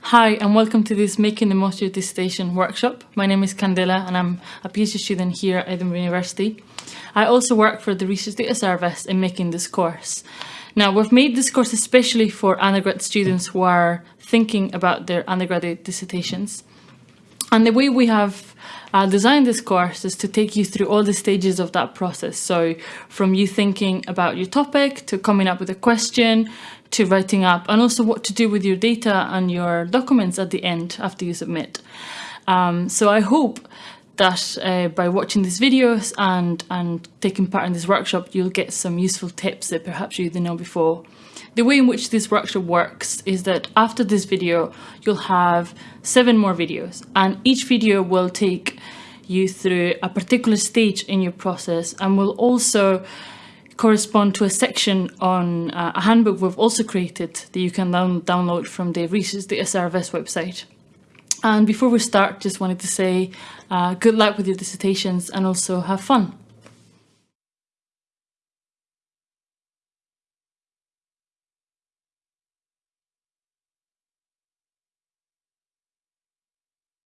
Hi and welcome to this Making the Most of Your Dissertation workshop. My name is Candela and I'm a PhD student here at Edinburgh University. I also work for the Research Data Service in making this course. Now we've made this course especially for undergrad students who are thinking about their undergraduate dissertations. And the way we have uh, designed this course is to take you through all the stages of that process. So from you thinking about your topic to coming up with a question to writing up and also what to do with your data and your documents at the end after you submit. Um, so I hope that uh, by watching these videos and, and taking part in this workshop, you'll get some useful tips that perhaps you didn't know before. The way in which this workshop works is that after this video, you'll have seven more videos and each video will take you through a particular stage in your process and will also correspond to a section on uh, a handbook we've also created that you can down download from the Research Data Service website. And before we start, just wanted to say uh, good luck with your dissertations and also have fun.